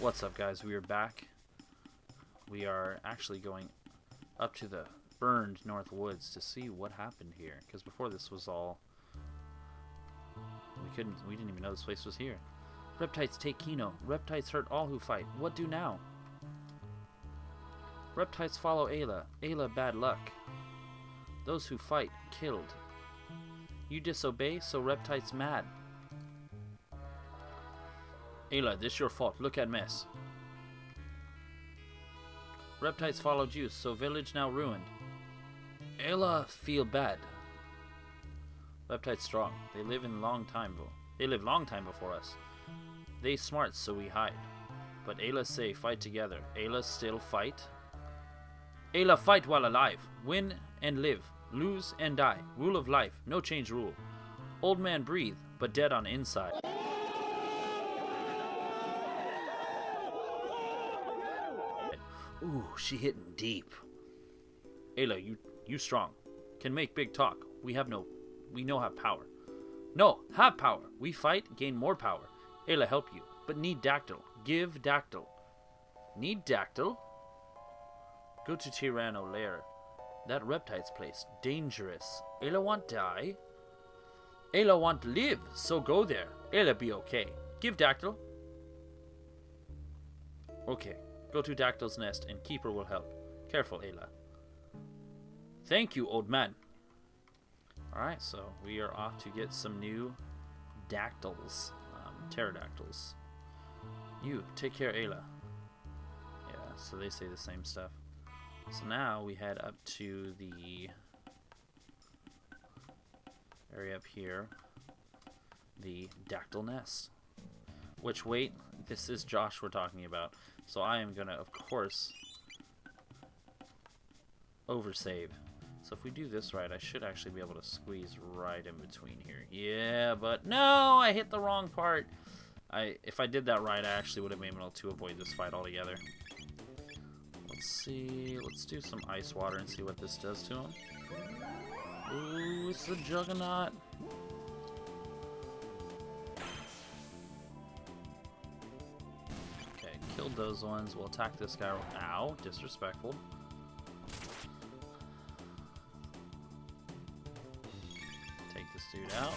What's up, guys? We are back. We are actually going up to the burned North Woods to see what happened here. Because before this was all... We couldn't... We didn't even know this place was here. Reptites take Kino. Reptites hurt all who fight. What do now? Reptites follow Ayla. Ayla bad luck. Those who fight, killed. You disobey, so Reptites mad. Ayla, this your fault. Look at mess. Reptites follow Juice, so village now ruined. Ayla feel bad. Reptites strong. They live in long time. though. They live long time before us. They smart, so we hide. But Ayla say fight together. Ayla still fight. Ayla fight while alive. Win and live. Lose and die. Rule of life. No change rule. Old man breathe, but dead on inside. Ooh, she hitting deep. Ayla, you you strong. Can make big talk. We have no we know have power. No, have power. We fight, gain more power. Ayla help you, but need Dactyl. Give Dactyl. Need Dactyl? Go to Tyranno lair. That reptile's place. Dangerous. Ayla want die? Ayla want live, so go there. Ayla be okay. Give Dactyl. Okay. Go to Dactyl's nest and Keeper will help. Careful, Ayla. Thank you, old man. Alright, so we are off to get some new dactyls. Um, pterodactyls. You, take care, Ayla. Yeah, so they say the same stuff. So now we head up to the area up here. The dactyl nest. Which, wait, this is Josh we're talking about. So I am going to, of course, oversave. So if we do this right, I should actually be able to squeeze right in between here. Yeah, but no, I hit the wrong part. I If I did that right, I actually would have been able to avoid this fight altogether. Let's see. Let's do some ice water and see what this does to him. Ooh, it's the Juggernaut. Killed those ones. We'll attack this guy. Ow, disrespectful. Take this dude out.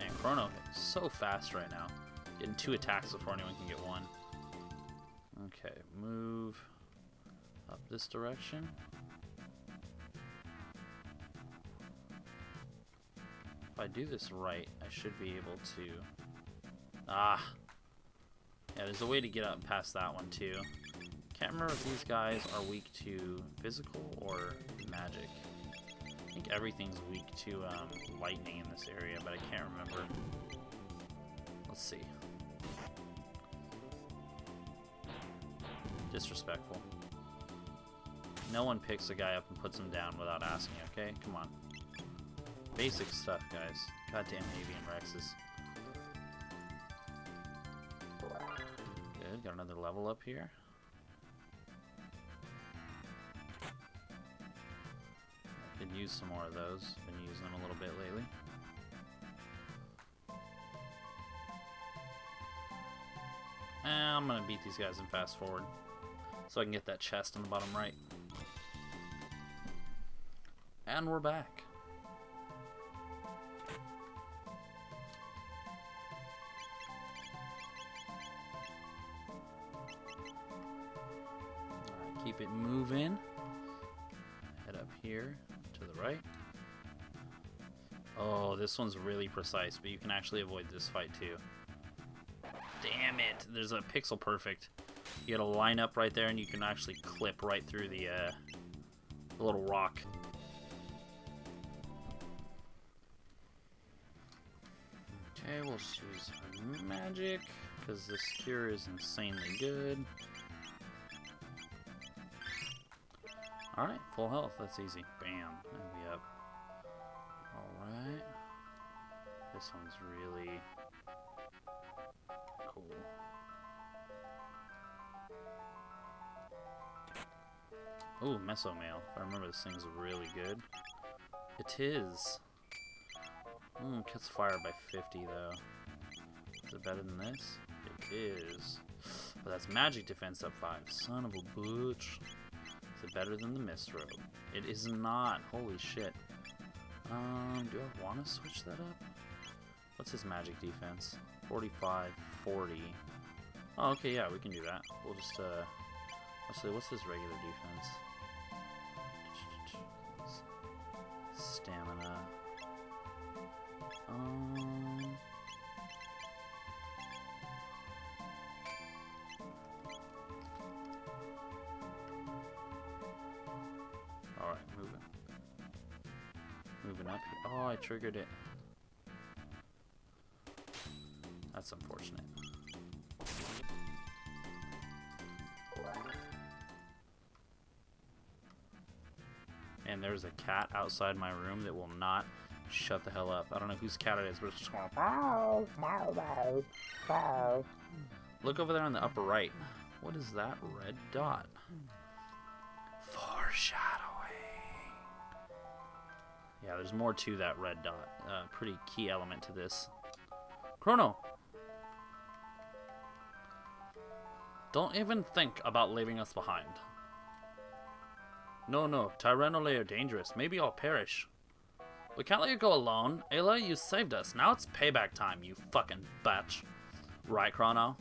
And Chrono is so fast right now. Getting two attacks before anyone can get one. Okay, move up this direction. If I do this right, I should be able to... Ah! Yeah, there's a way to get up past that one, too. Can't remember if these guys are weak to physical or magic. I think everything's weak to um, lightning in this area, but I can't remember. Let's see. Disrespectful. No one picks a guy up and puts him down without asking, okay? Come on. Basic stuff, guys. Goddamn avian rexes. Level up here. I could use some more of those. Been using them a little bit lately. Eh, I'm gonna beat these guys and fast forward. So I can get that chest in the bottom right. And we're back. Here to the right. Oh, this one's really precise, but you can actually avoid this fight too. Damn it! There's a pixel perfect. You gotta line up right there and you can actually clip right through the, uh, the little rock. Okay, we'll choose magic, because this cure is insanely good. Alright, full health, that's easy. Bam, and we up. Alright. This one's really cool. Ooh, Mesomail. If I remember, this thing's really good. It is. Mm, cuts fire by 50, though. Is it better than this? It is. But that's magic defense up 5. Son of a bitch. It better than the Mist Robe? It is not. Holy shit. Um, do I want to switch that up? What's his magic defense? 45, 40. Oh, okay, yeah, we can do that. We'll just, uh... Actually, what's his regular defense? I triggered it. That's unfortunate. And there's a cat outside my room that will not shut the hell up. I don't know whose cat it is, but it's just going. Look over there on the upper right. What is that red dot? Yeah, there's more to that red dot. Uh, pretty key element to this. Chrono! Don't even think about leaving us behind. No, no, Tyranno Lair dangerous. Maybe I'll perish. We can't let you go alone. Ayla, you saved us. Now it's payback time, you fucking bitch. Right, Chrono?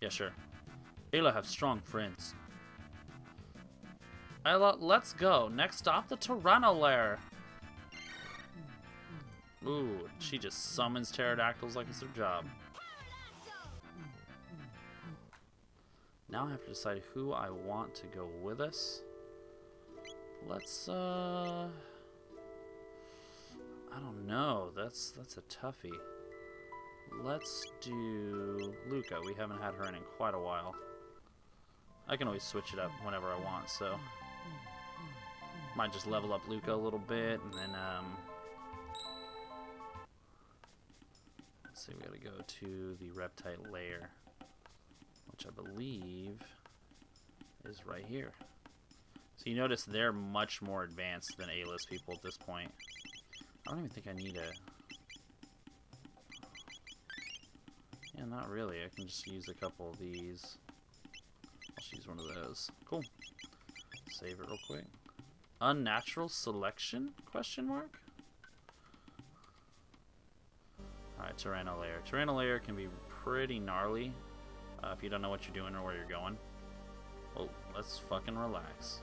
Yeah, sure. Ayla have strong friends. Ayla, let's go. Next stop, the Tyranno Lair. Ooh, she just summons pterodactyls like it's her job. Now I have to decide who I want to go with us. Let's, uh... I don't know. That's that's a toughie. Let's do Lucca. We haven't had her in in quite a while. I can always switch it up whenever I want, so... Might just level up Lucca a little bit, and then, um... see, we gotta go to the Reptite layer, which I believe is right here. So you notice they're much more advanced than Ayla's people at this point. I don't even think I need a... Yeah, not really. I can just use a couple of these. I'll just use one of those. Cool. Save it real quick. Unnatural selection? Question mark? Alright, Tyranno Lair. Tyranno Lair can be pretty gnarly uh, if you don't know what you're doing or where you're going. Oh, let's fucking relax.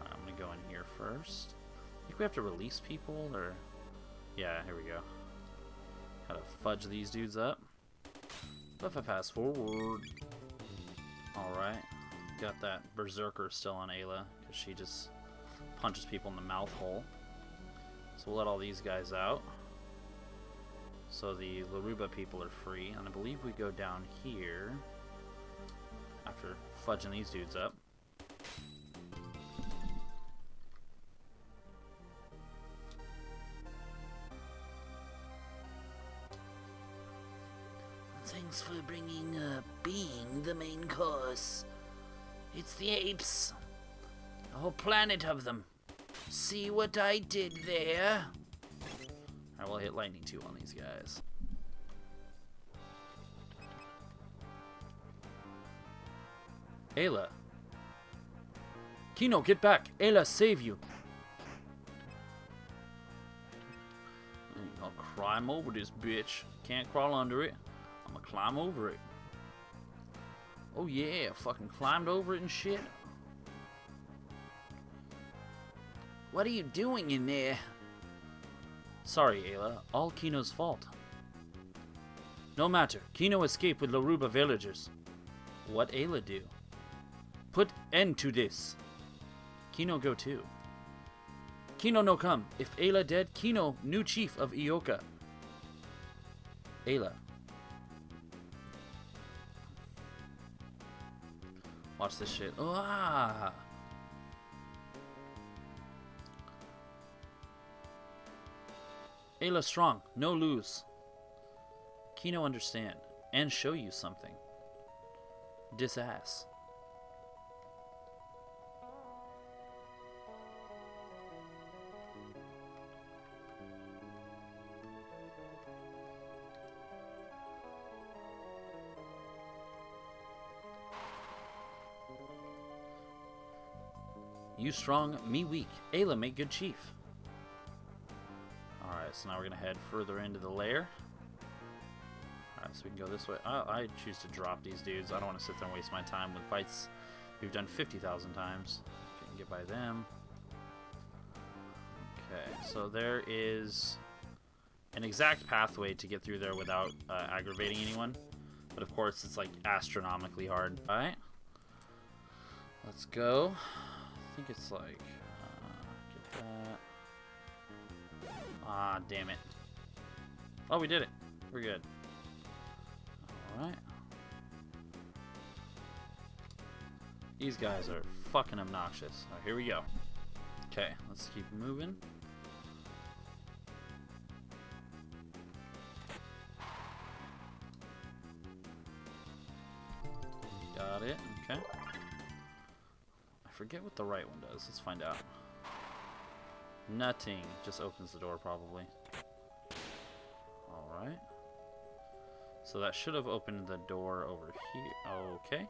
Right, I'm gonna go in here first. I think we have to release people, or... Yeah, here we go. Gotta fudge these dudes up. If I pass forward... Alright. Got that Berserker still on Ayla, because she just punches people in the mouth hole. So we'll let all these guys out. So the Laruba people are free, and I believe we go down here after fudging these dudes up. Thanks for bringing uh, being the main course. It's the apes. A whole planet of them. See what I did there? I will hit lightning two on these guys. Ayla. Kino, get back! Ayla, save you! I'll climb over this bitch. Can't crawl under it. I'm gonna climb over it. Oh yeah, fucking climbed over it and shit. What are you doing in there? Sorry, Ayla. All Kino's fault. No matter. Kino escaped with Laruba villagers. What Ayla do? Put end to this. Kino go too. Kino no come. If Ayla dead, Kino new chief of Ioka. Ayla. Watch this shit. Ah! Ayla strong, no lose. Kino understand, and show you something. Dis ass. You strong, me weak. Ayla make good chief. Alright, so now we're going to head further into the lair. Alright, so we can go this way. I, I choose to drop these dudes. I don't want to sit there and waste my time with fights we've done 50,000 times. Can get by them. Okay, so there is an exact pathway to get through there without uh, aggravating anyone. But of course, it's like astronomically hard. Alright. Let's go. I think it's like... Ah, damn it. Oh, we did it. We're good. Alright. These guys are fucking obnoxious. Right, here we go. Okay, let's keep moving. Got it. Okay. I forget what the right one does. Let's find out. Nothing. Just opens the door, probably. Alright. So that should have opened the door over here. Okay.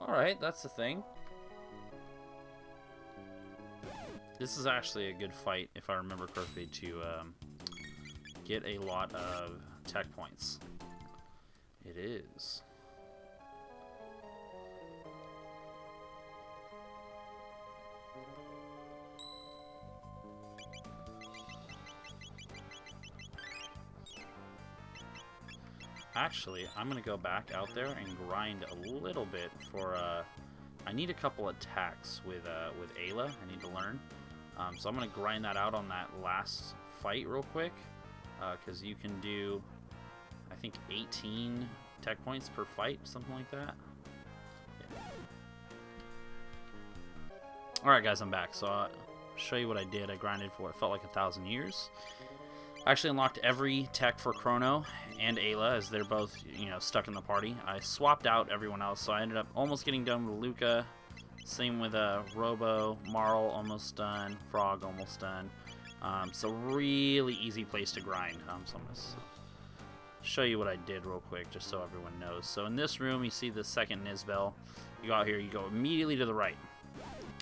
Alright, that's the thing. This is actually a good fight, if I remember correctly, to um, get a lot of tech points. It is. Actually, I'm going to go back out there and grind a little bit for... Uh, I need a couple attacks with uh, with Ayla. I need to learn. Um, so I'm going to grind that out on that last fight real quick. Because uh, you can do, I think, 18 tech points per fight, something like that. Yeah. Alright guys, I'm back. So I'll show you what I did. I grinded for what felt like a thousand years. I actually unlocked every tech for Chrono and Ayla as they're both, you know, stuck in the party. I swapped out everyone else, so I ended up almost getting done with Lucca. Same with uh, Robo, Marle almost done, Frog almost done. Um, so really easy place to grind. Um, so I'm going to show you what I did real quick just so everyone knows. So in this room, you see the second Nizbel. You go out here, you go immediately to the right.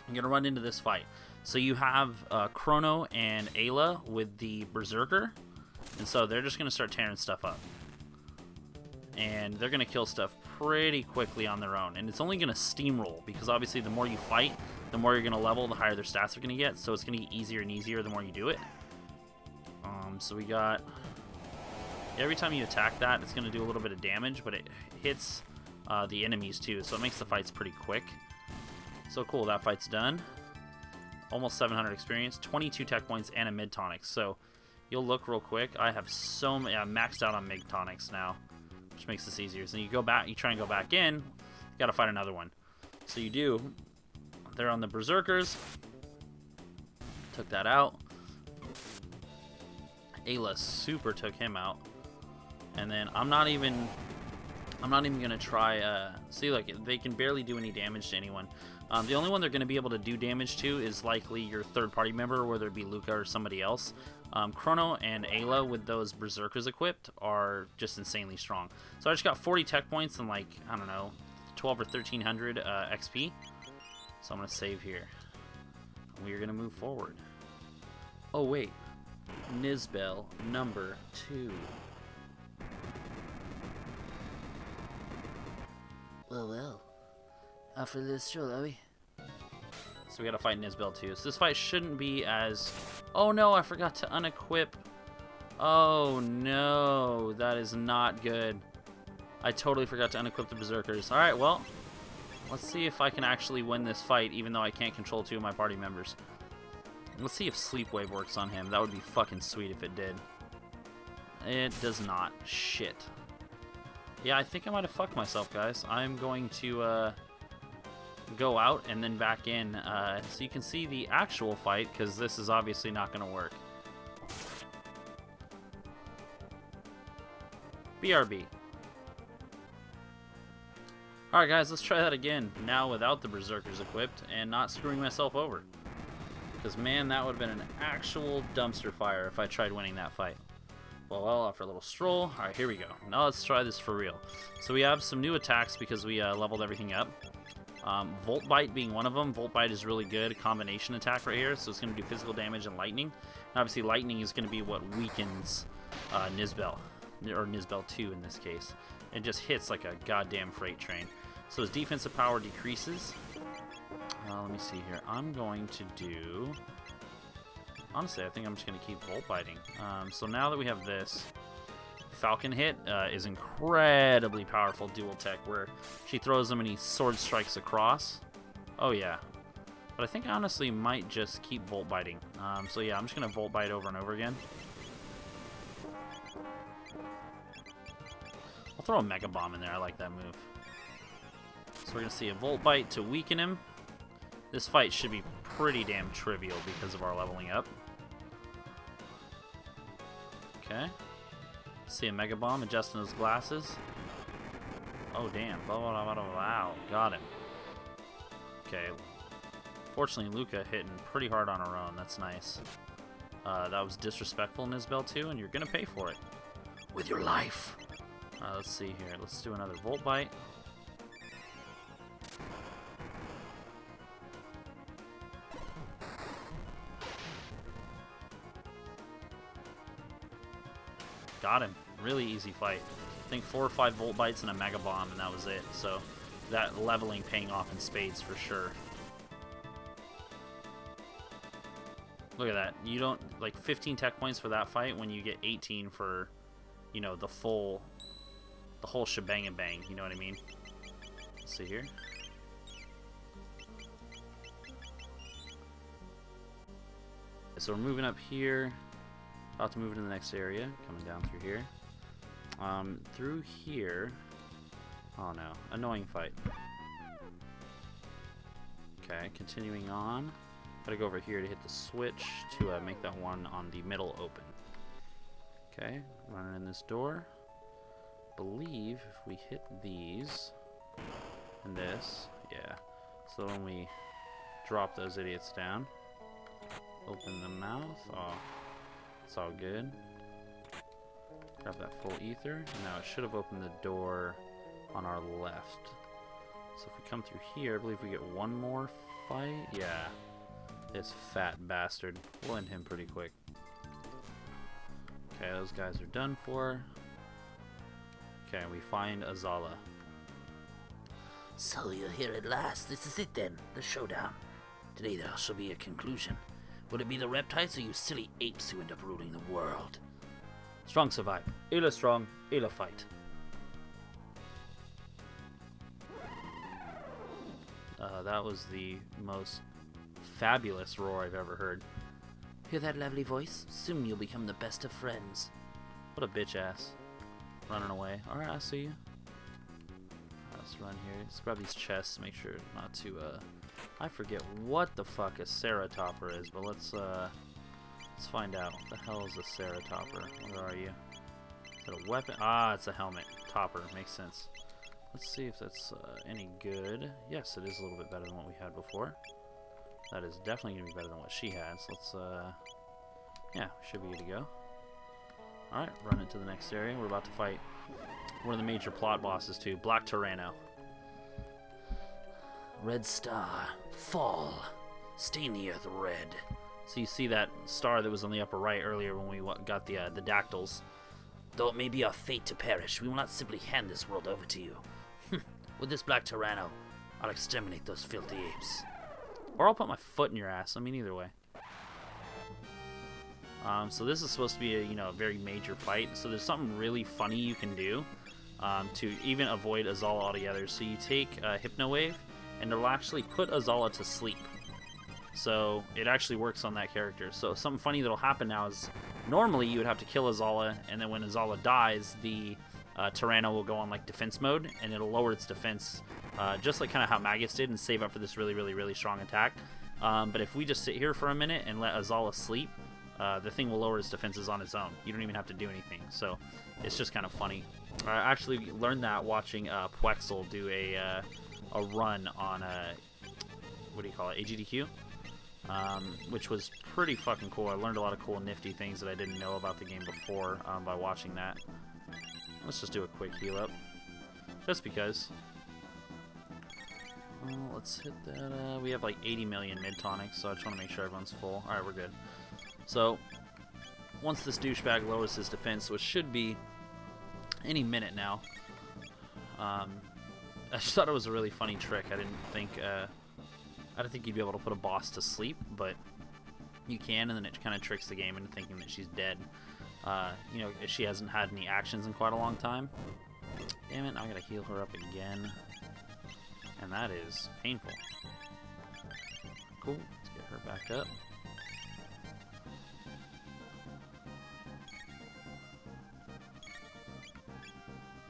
You're going to run into this fight. So you have uh, Chrono and Ayla with the Berserker, and so they're just going to start tearing stuff up. And they're going to kill stuff pretty quickly on their own. And it's only going to steamroll, because obviously the more you fight, the more you're going to level, the higher their stats are going to get. So it's going to get easier and easier the more you do it. Um, so we got... Every time you attack that, it's going to do a little bit of damage, but it hits uh, the enemies too, so it makes the fights pretty quick. So cool, that fight's done almost 700 experience, 22 tech points, and a mid tonics. So you'll look real quick. I have so many. I'm maxed out on mid tonics now, which makes this easier. So you go back, you try and go back in, you got to fight another one. So you do. They're on the berserkers. Took that out. Ayla super took him out. And then I'm not even I'm not even gonna try uh see like they can barely do any damage to anyone. Um, the only one they're going to be able to do damage to is likely your third party member, whether it be Lucca or somebody else. Um, Chrono and Ayla with those Berserkers equipped are just insanely strong. So I just got 40 tech points and like, I don't know, 12 or 1300 uh, XP. So I'm going to save here. We are going to move forward. Oh wait, Nizbel number 2. Well, well. After this show, are we? So we gotta fight Nizbel too. So this fight shouldn't be as... Oh no, I forgot to unequip. Oh no, that is not good. I totally forgot to unequip the Berserkers. Alright, well, let's see if I can actually win this fight, even though I can't control two of my party members. Let's see if Sleep Wave works on him. That would be fucking sweet if it did. It does not. Shit. Yeah, I think I might have fucked myself, guys. I'm going to, uh go out and then back in uh, so you can see the actual fight because this is obviously not going to work. BRB. Alright guys, let's try that again. Now without the Berserkers equipped and not screwing myself over. Because man, that would have been an actual dumpster fire if I tried winning that fight. Well, after a little stroll. Alright, here we go. Now let's try this for real. So we have some new attacks because we uh, leveled everything up. Um, Volt Bite being one of them. Volt Bite is really good combination attack right here, so it's going to do physical damage and lightning. And obviously, lightning is going to be what weakens uh, Nizbel, or Nizbel 2 in this case. It just hits like a goddamn freight train. So his defensive power decreases. Uh, let me see here. I'm going to do... Honestly, I think I'm just going to keep Volt Biting. Um, so now that we have this, Falcon hit uh, is incredibly powerful dual tech where she throws them and he sword strikes across. Oh yeah. But I think I honestly might just keep Volt Biting. Um, so yeah, I'm just going to Volt Bite over and over again. I'll throw a Mega Bomb in there. I like that move. So we're going to see a Volt Bite to weaken him. This fight should be pretty damn trivial because of our leveling up. Okay. See a Mega Bomb adjusting his glasses. Oh, damn. Blah, blah, blah, blah, wow. Got him. Okay. Fortunately, Lucca hitting pretty hard on her own. That's nice. Uh, that was disrespectful Nizbel, too, and you're going to pay for it. With your life. Uh, let's see here. Let's do another Volt Bite. Got him. Really easy fight. I think four or five Volt Bites and a Mega Bomb, and that was it. So that leveling paying off in spades for sure. Look at that. You don't, like, 15 tech points for that fight when you get 18 for, you know, the full, the whole shebang and bang. You know what I mean? Let's see here. So we're moving up here. About to move into the next area. Coming down through here. Um, through here. Oh no. Annoying fight. Okay, continuing on. Gotta go over here to hit the switch to uh, make that one on the middle open. Okay, running in this door. Believe if we hit these and this, yeah. So when we drop those idiots down, open the mouth. Oh, it's all good. Grab that full ether. Now it should have opened the door on our left. So if we come through here, I believe we get one more fight. Yeah. This fat bastard. We'll end him pretty quick. Okay, those guys are done for. Okay, we find Azala. So you're here at last. This is it then, the showdown. Today there shall be a conclusion. Will it be the reptiles or you silly apes who end up ruling the world? Strong survive. Ayla strong, Ayla fight. Uh, that was the most fabulous roar I've ever heard. Hear that lovely voice? Soon you'll become the best of friends. What a bitch ass. Running away. Alright, I see you. Let's run here. Let's grab these chests, make sure not to, uh... I forget what the fuck a Ceratopper is, but let's, uh... Let's find out. What the hell is a Ceratopper? Where are you? Is it a weapon? Ah, it's a helmet. Topper. Makes sense. Let's see if that's uh, any good. Yes, it is a little bit better than what we had before. That is definitely going to be better than what she has. Let's, uh... Yeah, should be good to go. Alright, run into the next area. We're about to fight one of the major plot bosses, too. Black Tyranno. Red star, fall, stain the earth red. So you see that star that was on the upper right earlier when we got the uh, the dactyls. Though it may be our fate to perish, we will not simply hand this world over to you. With this Black Tyranno, I'll exterminate those filthy apes. Or I'll put my foot in your ass. I mean, either way. Um, so this is supposed to be a you know a very major fight. So there's something really funny you can do um, to even avoid Azala altogether. So you take a Hypno Wave, and it'll actually put Azala to sleep. So it actually works on that character. So something funny that'll happen now is normally you would have to kill Azala, and then when Azala dies, the uh, Tyranno will go on like defense mode, and it'll lower its defense, uh, just like kind of how Magus did, and save up for this really, really, really strong attack. Um, but if we just sit here for a minute and let Azala sleep, uh, the thing will lower its defenses on its own. You don't even have to do anything. So it's just kind of funny. I actually learned that watching uh, puwexil do a uh, a run on a what do you call it AGDQ, um, which was pretty fucking cool. I learned a lot of cool nifty things that I didn't know about the game before um, by watching that. Let's just do a quick heal up, just because. Well, let's hit that. Uh, we have like 80 million mid tonics, so I just want to make sure everyone's full. Alright, we're good. So, once this douchebag lowers his defense, which should be any minute now, um, I just thought it was a really funny trick. I didn't think, uh, I didn't think you'd be able to put a boss to sleep, but you can, and then it kind of tricks the game into thinking that she's dead. Uh, you know, she hasn't had any actions in quite a long time. Damn it, I gotta heal her up again. And that is painful. Cool, let's get her back up.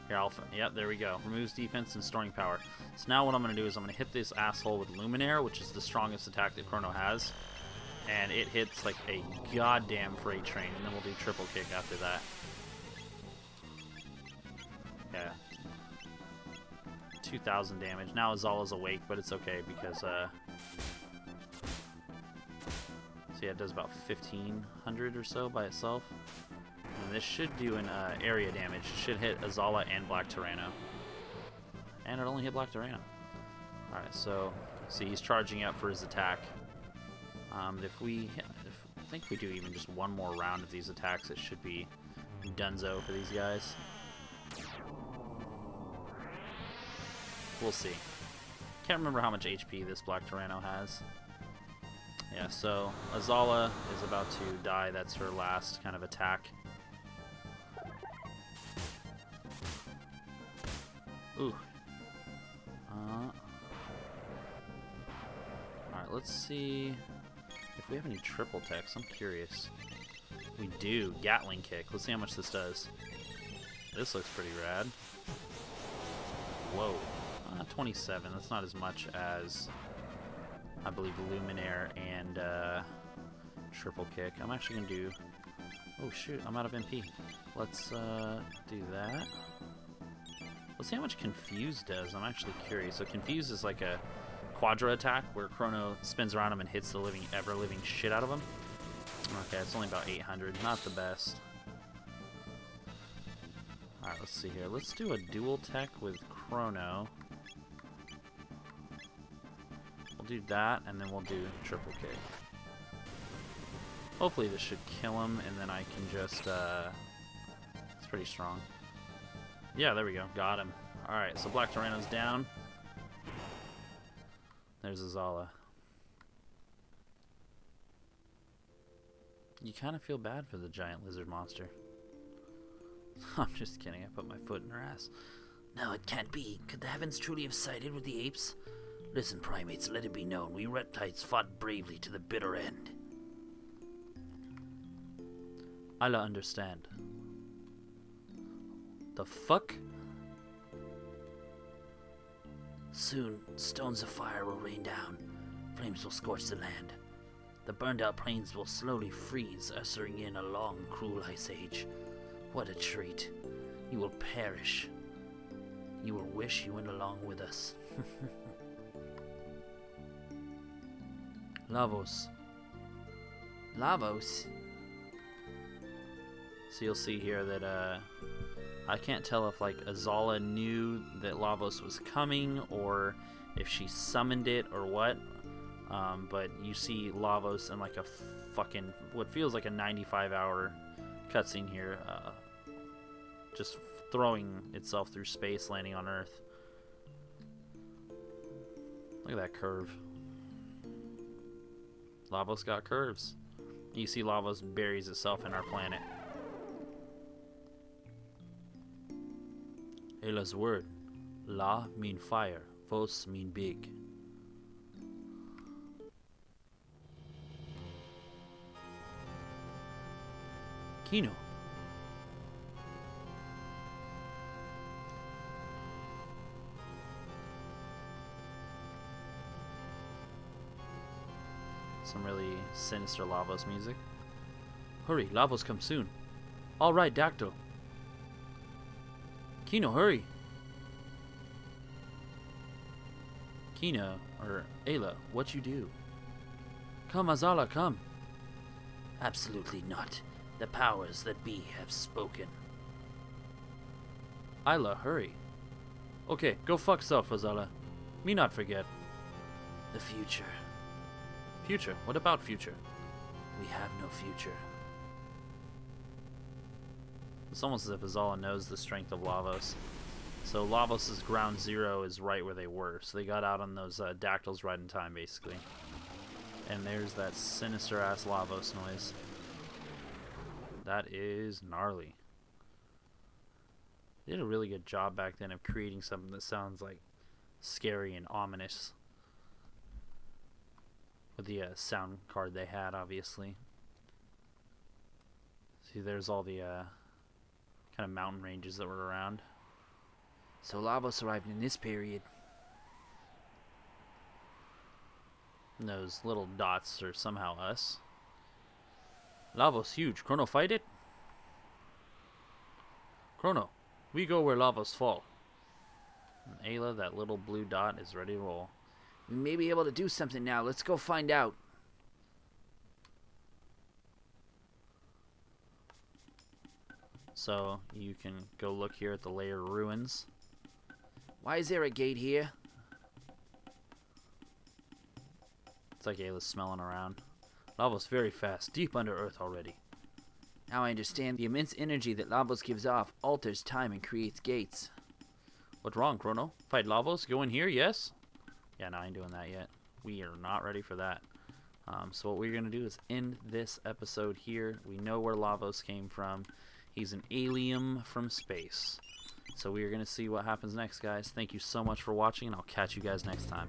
Here, I'll, yep, there we go. Removes defense and storing power. So now what I'm going to do is I'm going to hit this asshole with Luminaire, which is the strongest attack that Chrono has. And it hits like a goddamn freight train, and then we'll do triple kick after that. Yeah. 2,000 damage. Now Azala's awake, but it's okay because, uh... So yeah, it does about 1,500 or so by itself. And this should do an uh, area damage. It should hit Azala and Black Tyranno. And it only hit Black Tyranno. Alright, so see he's charging up for his attack. Um, if we, if, I think we do even just one more round of these attacks, it should be dunzo for these guys. We'll see. Can't remember how much HP this Black Tyranno has. Yeah, so Azala is about to die. That's her last kind of attack. Ooh. Uh, Alright, let's see if we have any triple techs. I'm curious. We do. Gatling kick. Let's see how much this does. This looks pretty rad. Whoa. Uh, 27. That's not as much as, I believe, Luminaire and uh, triple kick. I'm actually going to do... Oh, shoot. I'm out of MP. Let's uh, do that. Let's see how much Confuse does. I'm actually curious. So Confuse is like a Quadra attack where Chrono spins around him and hits the living, ever-living shit out of him. Okay, it's only about 800. Not the best. Alright, let's see here. Let's do a dual tech with Chrono. We'll do that, and then we'll do triple kick. Hopefully this should kill him, and then I can just, uh... It's pretty strong. Yeah, there we go. Got him. Alright, so Black Tyranno's down. There's Azala. You kind of feel bad for the giant lizard monster. I'm just kidding. I put my foot in her ass. No, it can't be. Could the heavens truly have sided with the apes? Listen, primates, let it be known, we reptiles fought bravely to the bitter end. I'll understand. The fuck? Soon, stones of fire will rain down. Flames will scorch the land. The burned out plains will slowly freeze, ushering in a long, cruel ice age. What a treat. You will perish. You will wish you went along with us. Lavos. Lavos? So you'll see here that uh, I can't tell if like Azala knew that Lavos was coming or if she summoned it or what. Um, but you see Lavos in like a fucking what feels like a 95 hour cutscene here, uh, just throwing itself through space, landing on Earth. Look at that curve. Lavos got curves. You see Lavos buries itself in our planet. Ayla's word. La mean fire. Vos mean big. Kino. Some really sinister Lavos music. Hurry, Lavos come soon. All right, Dactyl. Kino, hurry. Kino, or Ayla, what you do? Come, Azala, come. Absolutely not. The powers that be have spoken. Ayla, hurry. Okay, go fuck self, Azala. Me not forget. The future. Future? What about future? We have no future. It's almost as if Azala knows the strength of Lavos. So Lavos' ground zero is right where they were. So they got out on those uh, dactyls right in time, basically. And there's that sinister ass Lavos noise. That is gnarly. They did a really good job back then of creating something that sounds like scary and ominous. With the uh, sound card they had, obviously. See, there's all the uh, kind of mountain ranges that were around. So Lavos arrived in this period. And those little dots are somehow us. Lavos huge. Chrono fight it? Chrono, we go where Lavos fall. And Ayla, that little blue dot, is ready to roll. We may be able to do something now. Let's go find out. So you can go look here at the layer ruins. Why is there a gate here? It's like Ayla's smelling around. Lavos very fast, deep under earth already. Now I understand the immense energy that Lavos gives off alters time and creates gates. What's wrong, Chrono? Fight Lavos? Go in here, yes? Yeah, no, I ain't doing that yet. We are not ready for that. Um, so what we're going to do is end this episode here. We know where Lavos came from. He's an alien from space. So we are going to see what happens next, guys. Thank you so much for watching, and I'll catch you guys next time.